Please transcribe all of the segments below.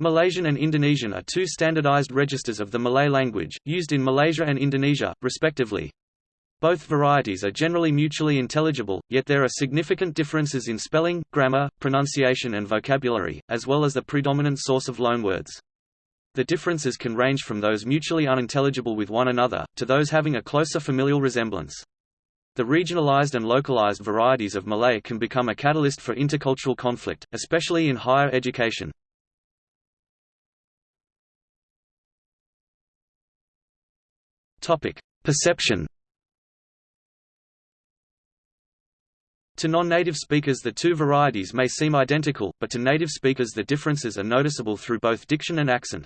Malaysian and Indonesian are two standardized registers of the Malay language, used in Malaysia and Indonesia, respectively. Both varieties are generally mutually intelligible, yet there are significant differences in spelling, grammar, pronunciation and vocabulary, as well as the predominant source of loanwords. The differences can range from those mutually unintelligible with one another, to those having a closer familial resemblance. The regionalized and localized varieties of Malay can become a catalyst for intercultural conflict, especially in higher education. Topic: Perception. To non-native speakers the two varieties may seem identical, but to native speakers the differences are noticeable through both diction and accent.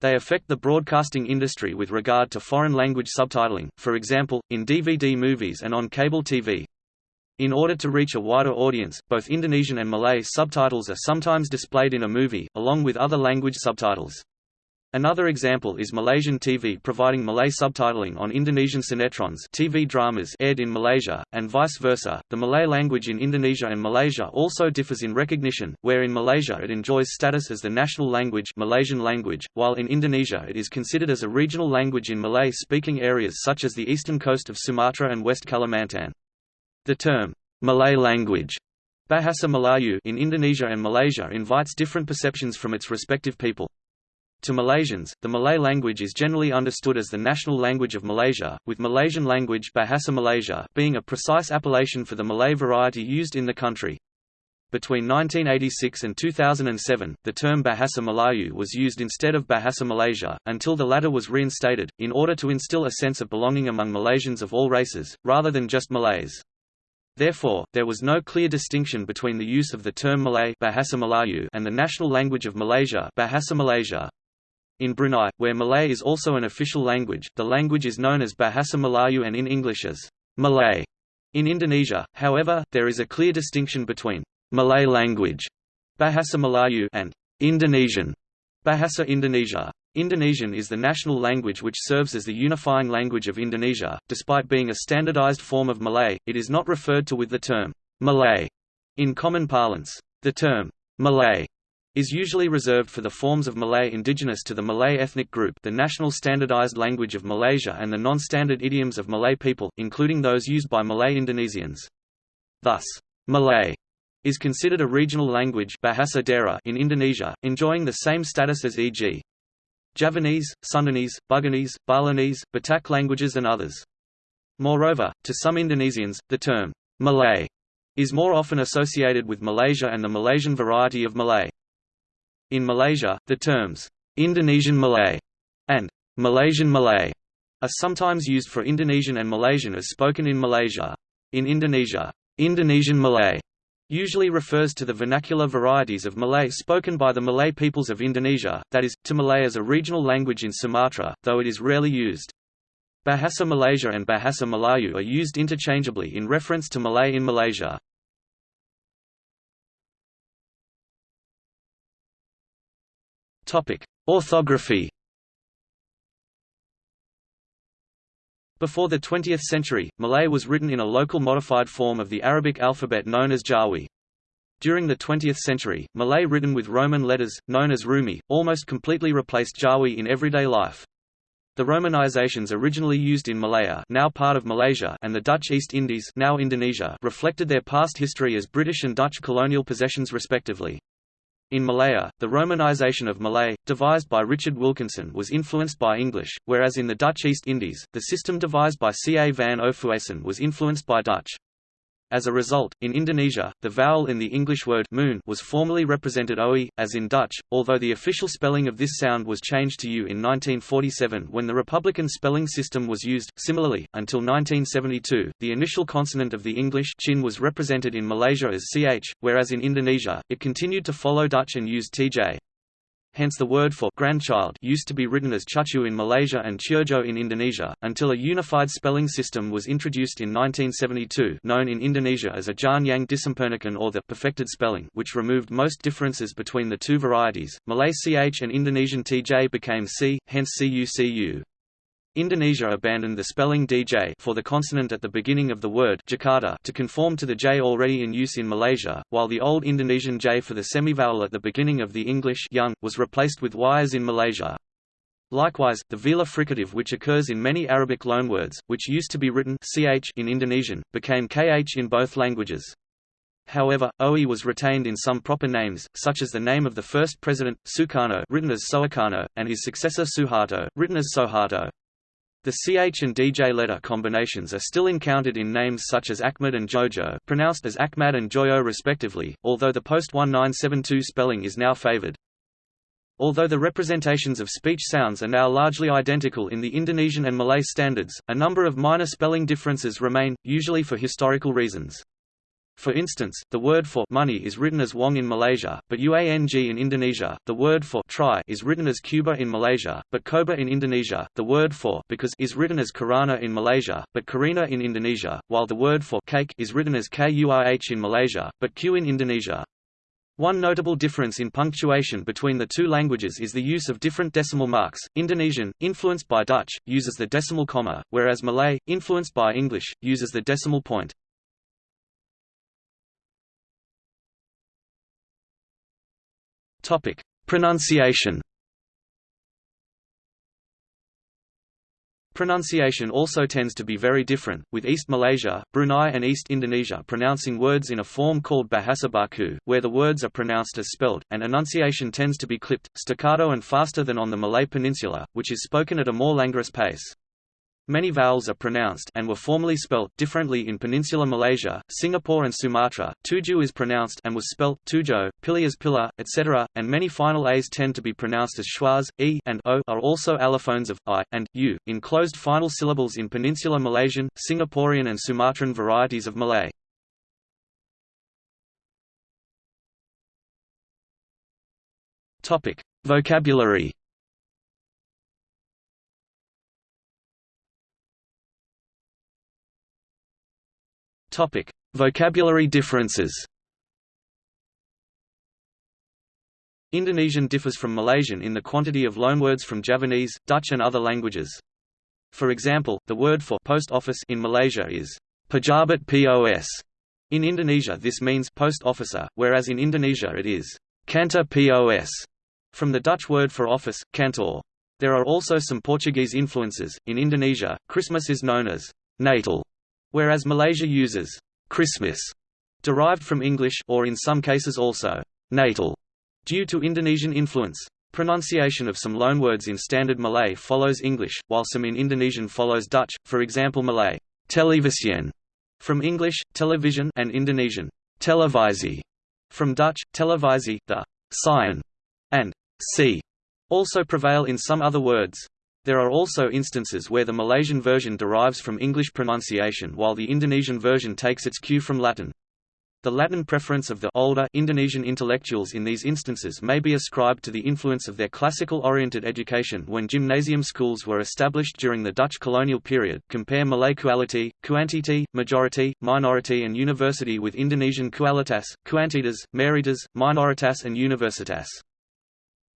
They affect the broadcasting industry with regard to foreign language subtitling, for example, in DVD movies and on cable TV. In order to reach a wider audience, both Indonesian and Malay subtitles are sometimes displayed in a movie, along with other language subtitles. Another example is Malaysian TV providing Malay subtitling on Indonesian sinetrons TV dramas aired in Malaysia, and vice versa. The Malay language in Indonesia and Malaysia also differs in recognition, where in Malaysia it enjoys status as the national language Malaysian language, while in Indonesia it is considered as a regional language in Malay-speaking areas such as the eastern coast of Sumatra and West Kalimantan. The term, Malay language Bahasa Melayu in Indonesia and Malaysia invites different perceptions from its respective people. To Malaysians, the Malay language is generally understood as the national language of Malaysia, with Malaysian language Bahasa Malaysia being a precise appellation for the Malay variety used in the country. Between 1986 and 2007, the term Bahasa Melayu was used instead of Bahasa Malaysia, until the latter was reinstated, in order to instill a sense of belonging among Malaysians of all races, rather than just Malays. Therefore, there was no clear distinction between the use of the term Malay Bahasa Melayu and the national language of Malaysia Bahasa Malaysia. In Brunei, where Malay is also an official language, the language is known as Bahasa Melayu and in English as Malay. In Indonesia, however, there is a clear distinction between Malay language Bahasa Melayu and Indonesian Bahasa Indonesia. Indonesian is the national language which serves as the unifying language of Indonesia. Despite being a standardized form of Malay, it is not referred to with the term Malay in common parlance. The term Malay is usually reserved for the forms of Malay indigenous to the Malay ethnic group the national standardized language of Malaysia and the non-standard idioms of Malay people, including those used by Malay Indonesians. Thus, Malay is considered a regional language Bahasa Daerah in Indonesia, enjoying the same status as e.g. Javanese, Sundanese, Buginese, Balinese, Batak languages and others. Moreover, to some Indonesians, the term Malay is more often associated with Malaysia and the Malaysian variety of Malay. In Malaysia, the terms, Indonesian Malay and Malaysian Malay are sometimes used for Indonesian and Malaysian as spoken in Malaysia. In Indonesia, Indonesian Malay usually refers to the vernacular varieties of Malay spoken by the Malay peoples of Indonesia, that is, to Malay as a regional language in Sumatra, though it is rarely used. Bahasa Malaysia and Bahasa Melayu are used interchangeably in reference to Malay in Malaysia. Orthography. Before the 20th century, Malay was written in a local modified form of the Arabic alphabet known as Jawi. During the 20th century, Malay written with Roman letters, known as Rumi, almost completely replaced Jawi in everyday life. The Romanizations originally used in Malaya now part of Malaysia and the Dutch East Indies now Indonesia reflected their past history as British and Dutch colonial possessions respectively. In Malaya, the Romanization of Malay, devised by Richard Wilkinson was influenced by English, whereas in the Dutch East Indies, the system devised by C. A. van Ophuijsen was influenced by Dutch. As a result, in Indonesia, the vowel in the English word moon was formally represented oe, as in Dutch, although the official spelling of this sound was changed to u in 1947 when the Republican spelling system was used. Similarly, until 1972, the initial consonant of the English chin was represented in Malaysia as ch, whereas in Indonesia, it continued to follow Dutch and used tj. Hence the word for grandchild used to be written as cucu in Malaysia and ciurjo in Indonesia, until a unified spelling system was introduced in 1972 known in Indonesia as Ejaan yang disempurnakan or the perfected spelling which removed most differences between the two varieties. Malay ch and Indonesian tj became c, hence cu cu. Indonesia abandoned the spelling dj for the consonant at the beginning of the word Jakarta to conform to the j already in use in Malaysia, while the old Indonesian j for the semivowel at the beginning of the English young was replaced with y as in Malaysia. Likewise, the velar fricative which occurs in many Arabic loanwords, which used to be written ch in Indonesian, became kh in both languages. However, OE was retained in some proper names, such as the name of the first president, Sukarno written as Soekarno, and his successor Suharto, written as Soeharto. The CH and DJ letter combinations are still encountered in names such as Ahmad and Jojo, pronounced as Ahmad and Joyo respectively, although the post-1972 spelling is now favored. Although the representations of speech sounds are now largely identical in the Indonesian and Malay standards, a number of minor spelling differences remain, usually for historical reasons. For instance, the word for money is written as wang in Malaysia, but uang in Indonesia. The word for try is written as cuba in Malaysia, but coba in Indonesia. The word for because is written as kerana in Malaysia, but karena in Indonesia, while the word for cake is written as kurh in Malaysia, but q in Indonesia. One notable difference in punctuation between the two languages is the use of different decimal marks. Indonesian, influenced by Dutch, uses the decimal comma, whereas Malay, influenced by English, uses the decimal point. Topic: Pronunciation. Pronunciation also tends to be very different, with East Malaysia, Brunei and East Indonesia pronouncing words in a form called Bahasa Baku, where the words are pronounced as spelled, and enunciation tends to be clipped, staccato and faster than on the Malay Peninsula, which is spoken at a more languorous pace. Many vowels are pronounced and were formerly spelt differently in Peninsular Malaysia, Singapore and Sumatra. Tuju is pronounced and was spelt tujo, pili as pillar, etc., and many final a's tend to be pronounced as schwas, e and o are also allophones of i and u in closed final syllables in Peninsular Malaysian, Singaporean and Sumatran varieties of Malay. Topic: Vocabulary Topic: Vocabulary differences. Indonesian differs from Malaysian in the quantity of loanwords from Javanese, Dutch and other languages. For example, the word for post office in Malaysia is pejabat pos. In Indonesia this means post officer, whereas in Indonesia it is kantor pos, from the Dutch word for office, kantor. There are also some Portuguese influences. In Indonesia, Christmas is known as Natal, Whereas Malaysia uses Christmas, derived from English or in some cases also Natal, due to Indonesian influence. Pronunciation of some loanwords in Standard Malay follows English, while some in Indonesian follows Dutch, for example Malay televisyen from English, television and Indonesian televisi from Dutch, televisi, the sign, and c also prevail in some other words. There are also instances where the Malaysian version derives from English pronunciation while the Indonesian version takes its cue from Latin. The Latin preference of the older Indonesian intellectuals in these instances may be ascribed to the influence of their classical-oriented education when gymnasium schools were established during the Dutch colonial period compare Malay kualiti, kuantiti, majoriti, minoriti and universiti with Indonesian kualitas, kuantitas, mayoritas, minoritas and universitas.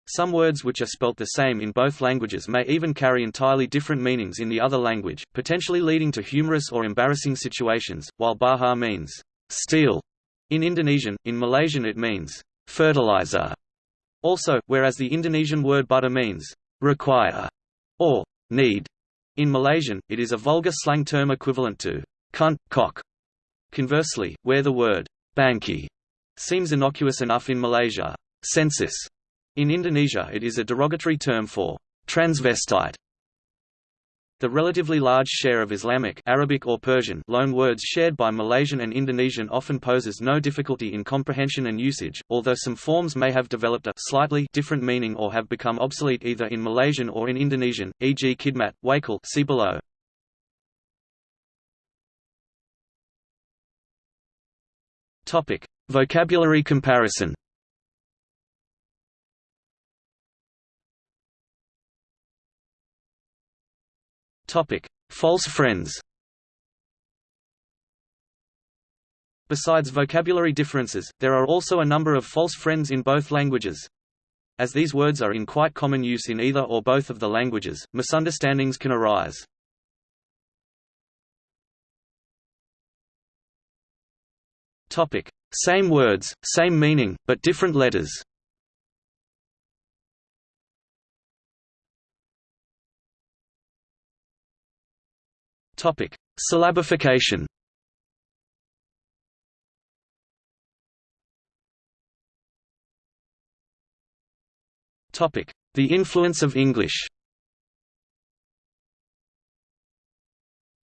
Some words which are spelt the same in both languages may even carry entirely different meanings in the other language, potentially leading to humorous or embarrassing situations. While baja means steel in Indonesian, in Malaysian it means fertilizer. Also, whereas the Indonesian word butter means require or need, in Malaysian, it is a vulgar slang term equivalent to cunt, cock. Conversely, where the word banci seems innocuous enough in Malaysia, census in Indonesia it is a derogatory term for transvestite. The relatively large share of Islamic Arabic or Persian loan words shared by Malaysian and Indonesian often poses no difficulty in comprehension and usage, although some forms may have developed a slightly different meaning or have become obsolete either in Malaysian or in Indonesian, e.g. khidmat, wakil see below. Vocabulary comparison. Topic: False friends. Besides vocabulary differences, there are also a number of false friends in both languages. As these words are in quite common use in either or both of the languages, misunderstandings can arise. Topic: Same words, same meaning, but different letters. Topic: Syllabification. Topic: The influence of English.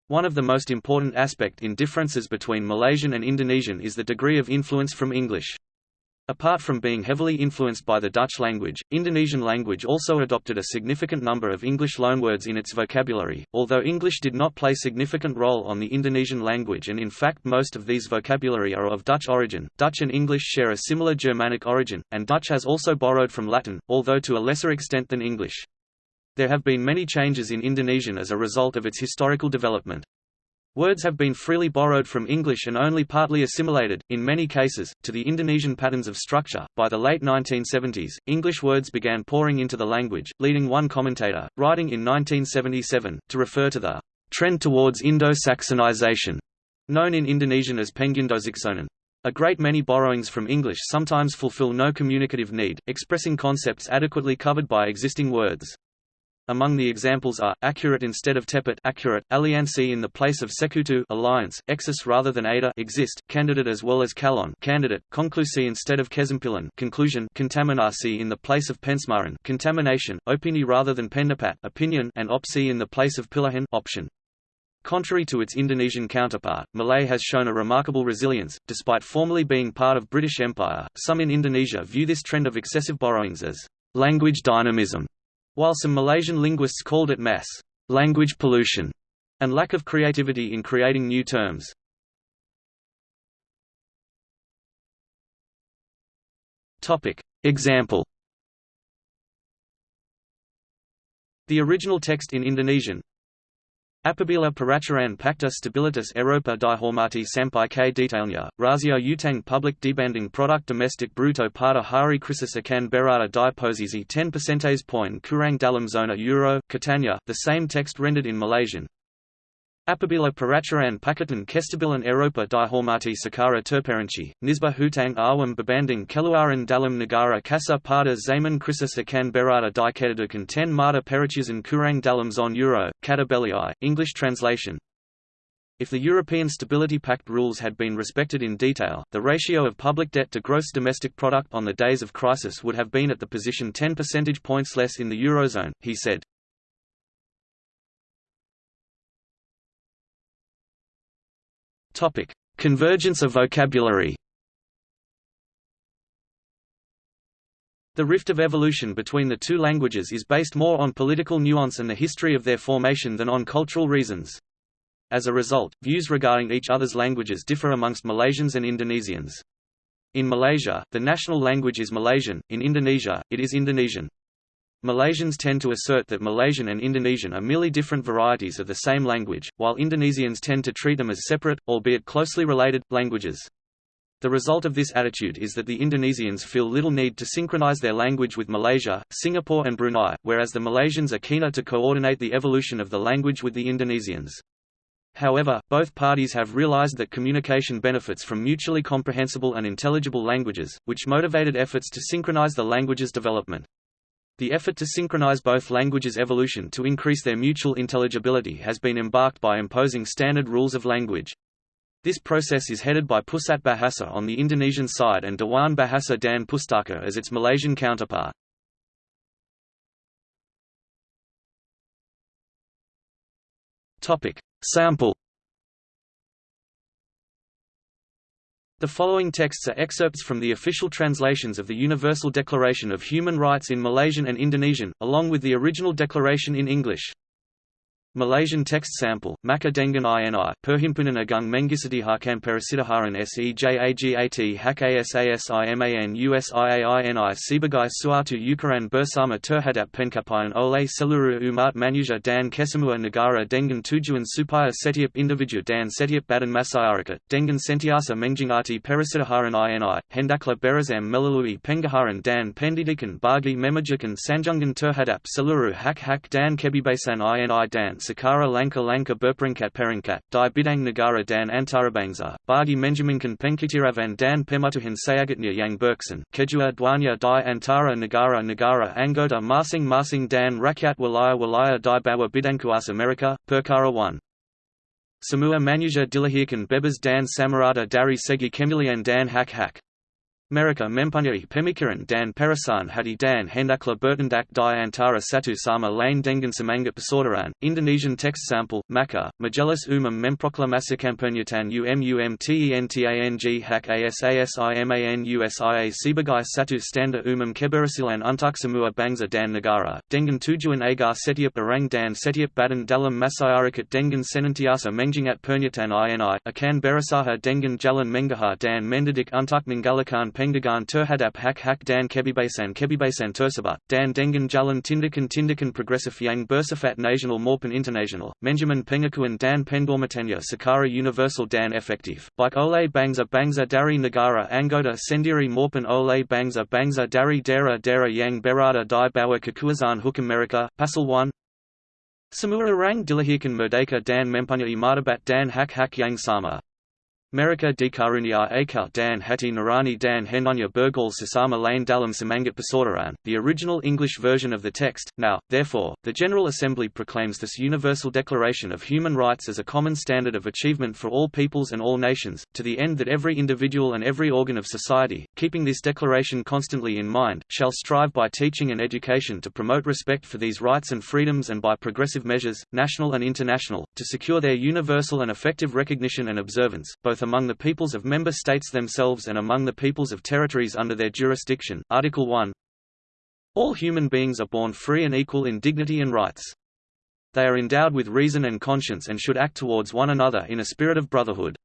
One of the most important aspect in differences between Malaysian and Indonesian is the degree of influence from English. Apart from being heavily influenced by the Dutch language, Indonesian language also adopted a significant number of English loanwords in its vocabulary, although English did not play significant role on the Indonesian language and in fact most of these vocabulary are of Dutch origin. Dutch and English share a similar Germanic origin, and Dutch has also borrowed from Latin, although to a lesser extent than English. There have been many changes in Indonesian as a result of its historical development. Words have been freely borrowed from English and only partly assimilated, in many cases, to the Indonesian patterns of structure. By the late 1970s, English words began pouring into the language, leading one commentator, writing in 1977, to refer to the trend towards Indo-Saxonization, known in Indonesian as Pengindoseksonan. A great many borrowings from English sometimes fulfill no communicative need, expressing concepts adequately covered by existing words. Among the examples are, accurate instead of tepat accurate, aliansi in the place of sekutu alliance, eksis rather than ada exist, candidate as well as calon candidate, konklusi instead of kesimpulan conclusion contaminasi in the place of pencemaran contamination, opini rather than pendapat opinion and opsi in the place of pilihan option. Contrary to its Indonesian counterpart, Malay has shown a remarkable resilience, despite formerly being part of British Empire. Some in Indonesia view this trend of excessive borrowings as language dynamism while some Malaysian linguists called it mass language pollution and lack of creativity in creating new terms. Topic. Example The original text in Indonesian Apabila peraturan Pakta Stabilitas Eropa dihormati sampai ke detailnya, rasio utang Public dibanding produk domestik bruto pada hari krisis akan berada di posisi 10 percentage point kurang dalam zona euro, katanya, the same text rendered in Malaysian, Apabila peraturan Pakatan Kestabilan Eropa dihormati secara terperinci, nisbah hutang awam berbanding keluaran dalam negara kasa pada zaman krisis akan berada di kedudukan ten mata peratusan kurang dalam zon euro, katabeliai, English translation. If the European Stability Pact rules had been respected in detail, the ratio of public debt to gross domestic product on the days of crisis would have been at the position 10 percentage points less in the Eurozone, he said. Topic: Convergence of vocabulary. The rift of evolution between the two languages is based more on political nuance and the history of their formation than on cultural reasons. As a result, views regarding each other's languages differ amongst Malaysians and Indonesians. In Malaysia, the national language is Malaysian, in Indonesia, it is Indonesian. Malaysians tend to assert that Malaysian and Indonesian are merely different varieties of the same language, while Indonesians tend to treat them as separate, albeit closely related, languages. The result of this attitude is that the Indonesians feel little need to synchronize their language with Malaysia, Singapore and Brunei, whereas the Malaysians are keener to coordinate the evolution of the language with the Indonesians. However, both parties have realized that communication benefits from mutually comprehensible and intelligible languages, which motivated efforts to synchronize the language's development. The effort to synchronize both languages' evolution to increase their mutual intelligibility has been embarked by imposing standard rules of language. This process is headed by Pusat Bahasa on the Indonesian side and Dewan Bahasa Dan Pustaka as its Malaysian counterpart. Topic. Sample The following texts are excerpts from the official translations of the Universal Declaration of Human Rights in Malaysian and Indonesian, along with the original declaration in English. Malaysian text sample, Maka Dengan INI, Perhimpunan Agung Mengisediharkan Parasitaharan SEJAGAT Hak ASASIMAN USIAINI Sebagai Suatu Ukuran Bersama Terhadap Pencapaian Oleh Seluruh Umat Manusia dan Kesemua Negara Dengan Tujuan Supaya Setiap Individu dan Setiap Badan Masyarakat, Dengan Sentiasa Menjingati Parasitaharan INI, Hendaklah Berazam Melalui Pengaharan dan Pendidikan Bagi Memajukan Sanjungan Terhadap Seluruh Hak-Hak dan Kebebasan INI dan Sekarang Langkah Langkah Berperingkat Peringkat, Di Bidang Negara dan Antarabangsa, Bagi Menjaminkan Pengkitiravan dan Pemutuhan Sayagatnya Yang Berksan, Kedua Duanya Di Antara Negara-Negara Anggota Masing-Masing dan Rakyat Wilayah-Wilayah Di Bawah Bidang Kuasa Mereka, Perkara 1. Semua Manusia Dilahirkan Bebas dan Samarata Dari Segi Kemilian dan Hak-Hak. Mereka mempunyai pemikiran dan perasaan hadi dan hendaklah bertindak di antara satu sama lain dengan semangat persaudaraan. Indonesian text sample, maka, Majelis Umum memproklamasikan pernyataan UMUMTENTANG hak ASASIMAN USIA sebagai satu standar umum keberhasilan untuk semua bangsa dan negara, dengan tujuan agar setiap orang dan setiap badan dalam masyarakat dengan senantiasa mengingat pernyataan INI, akan berusaha dengan jalan mengahar dan mendidik untuk menggalakan Pengagan terhadap hak-hak dan kebebasan kebebasan tersebut, dan dengan jalan tindakan-tindakan progresif yang bersifat nasional maupun internasional, menjamin pengakuan dan penghormatannya secara universal dan efektif, baik oleh bangsa-bangsa dari negara anggota sendiri maupun oleh bangsa-bangsa dari daerah-daerah yang berada di bawah kekuasaan hukum mereka. Pasal 1 Semua Rang dilahirkan merdeka dan mempunyai martabat dan hak-hak yang sama. Mereka dikarunia akal dan hati nurani dan henanya bergaul sesama lain dalam persaudaraan, the original English version of the text. Now, therefore, the General Assembly proclaims this Universal Declaration of Human Rights as a common standard of achievement for all peoples and all nations, to the end that every individual and every organ of society, keeping this declaration constantly in mind, shall strive by teaching and education to promote respect for these rights and freedoms and by progressive measures, national and international, to secure their universal and effective recognition and observance, both both among the peoples of member states themselves and among the peoples of territories under their jurisdiction. Article 1 All human beings are born free and equal in dignity and rights. They are endowed with reason and conscience and should act towards one another in a spirit of brotherhood.